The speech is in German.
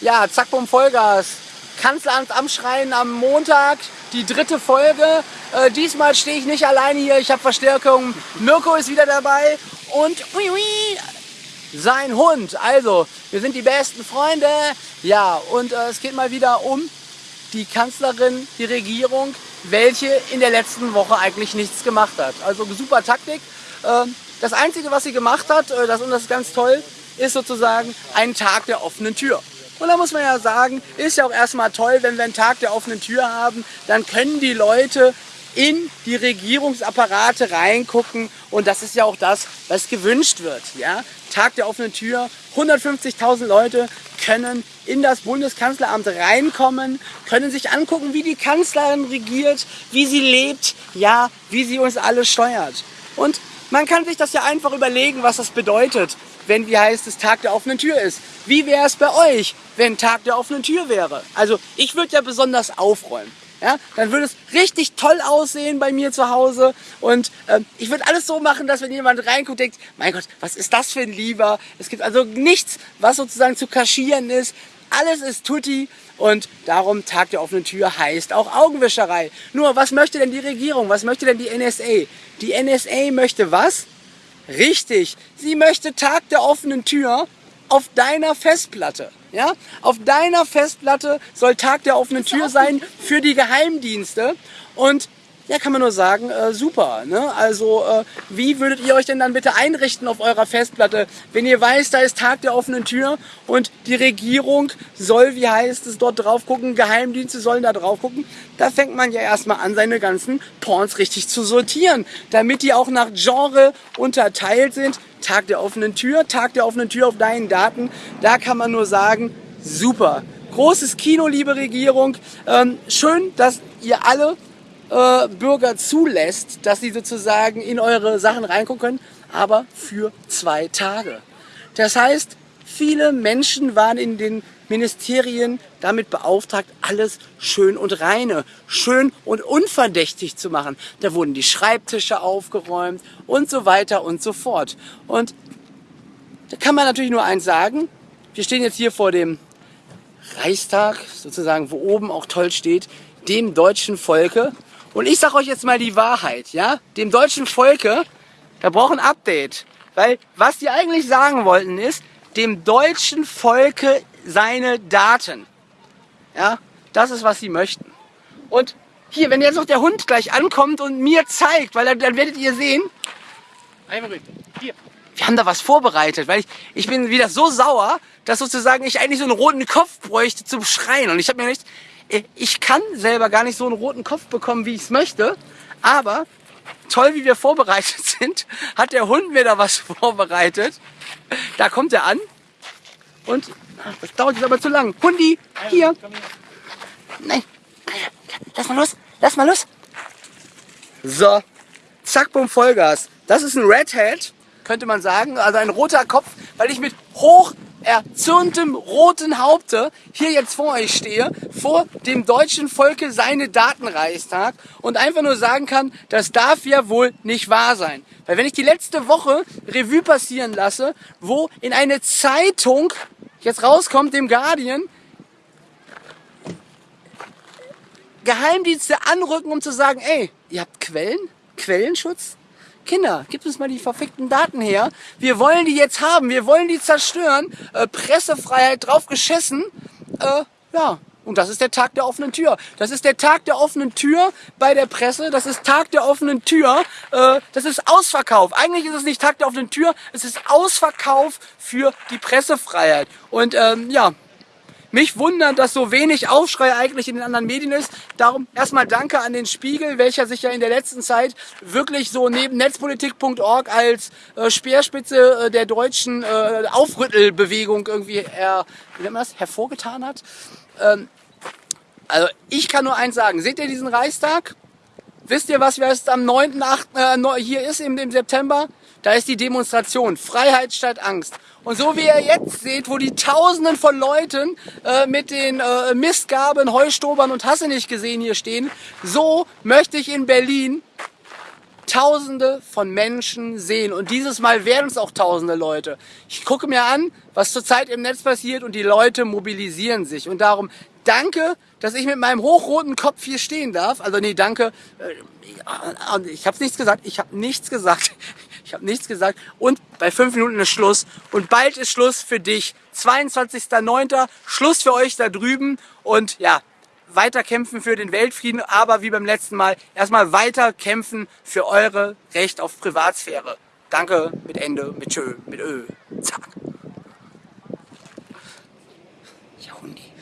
Ja, zack, bumm, Vollgas. Kanzleramt am Schreien am Montag, die dritte Folge. Äh, diesmal stehe ich nicht alleine hier, ich habe Verstärkung. Mirko ist wieder dabei und ui, ui, sein Hund. Also, wir sind die besten Freunde. Ja, und äh, es geht mal wieder um die Kanzlerin, die Regierung, welche in der letzten Woche eigentlich nichts gemacht hat. Also super Taktik. Äh, das Einzige, was sie gemacht hat, äh, das ist ganz toll, ist sozusagen ein Tag der offenen Tür. Und da muss man ja sagen, ist ja auch erstmal toll, wenn wir einen Tag der offenen Tür haben, dann können die Leute in die Regierungsapparate reingucken und das ist ja auch das, was gewünscht wird. Ja? Tag der offenen Tür, 150.000 Leute können in das Bundeskanzleramt reinkommen, können sich angucken, wie die Kanzlerin regiert, wie sie lebt, ja, wie sie uns alle steuert. Und man kann sich das ja einfach überlegen, was das bedeutet wenn, wie heißt es, Tag der offenen Tür ist. Wie wäre es bei euch, wenn Tag der offenen Tür wäre? Also ich würde ja besonders aufräumen. Ja, dann würde es richtig toll aussehen bei mir zu Hause und äh, ich würde alles so machen, dass wenn jemand reinguckt, denkt, mein Gott, was ist das für ein Lieber? Es gibt also nichts, was sozusagen zu kaschieren ist. Alles ist tutti und darum Tag der offenen Tür heißt auch Augenwischerei. Nur, was möchte denn die Regierung? Was möchte denn die NSA? Die NSA möchte was? Richtig, sie möchte Tag der offenen Tür auf deiner Festplatte. Ja? Auf deiner Festplatte soll Tag der offenen Tür sein für die Geheimdienste. Und ja, kann man nur sagen, äh, super. Ne? Also, äh, wie würdet ihr euch denn dann bitte einrichten auf eurer Festplatte, wenn ihr weiß, da ist Tag der offenen Tür und die Regierung soll, wie heißt es, dort drauf gucken, Geheimdienste sollen da drauf gucken. Da fängt man ja erstmal an, seine ganzen Porns richtig zu sortieren, damit die auch nach Genre unterteilt sind. Tag der offenen Tür, Tag der offenen Tür auf deinen Daten. Da kann man nur sagen, super. Großes Kino, liebe Regierung. Ähm, schön, dass ihr alle äh, Bürger zulässt, dass sie sozusagen in eure Sachen reingucken können, aber für zwei Tage. Das heißt, viele Menschen waren in den Ministerien damit beauftragt, alles schön und reine, schön und unverdächtig zu machen. Da wurden die Schreibtische aufgeräumt und so weiter und so fort. Und da kann man natürlich nur eins sagen. Wir stehen jetzt hier vor dem Reichstag, sozusagen, wo oben auch toll steht, dem deutschen Volke. Und ich sage euch jetzt mal die Wahrheit, ja? Dem deutschen Volke, da braucht ein Update. Weil was die eigentlich sagen wollten ist, dem deutschen Volke seine Daten. Ja, das ist, was sie möchten. Und hier, wenn jetzt noch der Hund gleich ankommt und mir zeigt, weil dann, dann werdet ihr sehen, einmal hier, wir haben da was vorbereitet, weil ich, ich bin wieder so sauer, dass sozusagen ich eigentlich so einen roten Kopf bräuchte zum Schreien. Und ich habe mir nicht, ich kann selber gar nicht so einen roten Kopf bekommen, wie ich es möchte, aber toll, wie wir vorbereitet sind, hat der Hund mir da was vorbereitet. Da kommt er an und das dauert jetzt aber zu lang. Hundi, hier. Nein, lass mal los, lass mal los. So, zack, bumm, Vollgas. Das ist ein Red Hat, könnte man sagen, also ein roter Kopf, weil ich mit hoch erzürntem roten Haupte hier jetzt vor euch stehe, vor dem deutschen Volke seine Datenreichstag und einfach nur sagen kann, das darf ja wohl nicht wahr sein. Weil wenn ich die letzte Woche Revue passieren lasse, wo in eine Zeitung jetzt rauskommt, dem Guardian, Geheimdienste anrücken, um zu sagen, ey, ihr habt Quellen? Quellenschutz? Kinder, gib uns mal die verfickten Daten her. Wir wollen die jetzt haben, wir wollen die zerstören. Äh, Pressefreiheit drauf geschissen. Äh, ja, und das ist der Tag der offenen Tür. Das ist der Tag der offenen Tür bei der Presse. Das ist Tag der offenen Tür. Äh, das ist Ausverkauf. Eigentlich ist es nicht Tag der offenen Tür. Es ist Ausverkauf für die Pressefreiheit. Und ähm, ja, mich wundert, dass so wenig Aufschrei eigentlich in den anderen Medien ist. Darum erstmal danke an den Spiegel, welcher sich ja in der letzten Zeit wirklich so neben netzpolitik.org als äh, Speerspitze äh, der deutschen äh, Aufrüttelbewegung irgendwie her, wie nennt man das, hervorgetan hat. Ähm, also ich kann nur eins sagen. Seht ihr diesen Reichstag? Wisst ihr, was jetzt am 9.8. Äh, hier ist im, im September? Da ist die Demonstration Freiheit statt Angst. Und so wie ihr jetzt seht, wo die Tausenden von Leuten äh, mit den äh, Mistgaben, Heustobern und Hasse nicht gesehen hier stehen, so möchte ich in Berlin Tausende von Menschen sehen. Und dieses Mal werden es auch Tausende Leute. Ich gucke mir an, was zurzeit im Netz passiert und die Leute mobilisieren sich. Und darum danke, dass ich mit meinem hochroten Kopf hier stehen darf. Also nee, danke. Äh, ich habe nichts gesagt. Ich habe nichts gesagt. Ich habe nichts gesagt. Und bei fünf Minuten ist Schluss. Und bald ist Schluss für dich. 22.09. Schluss für euch da drüben. Und ja, weiter kämpfen für den Weltfrieden, aber wie beim letzten Mal erstmal weiter kämpfen für eure Recht auf Privatsphäre. Danke, mit Ende, mit Tschö, mit Ö. Zack. Ja, Hundi.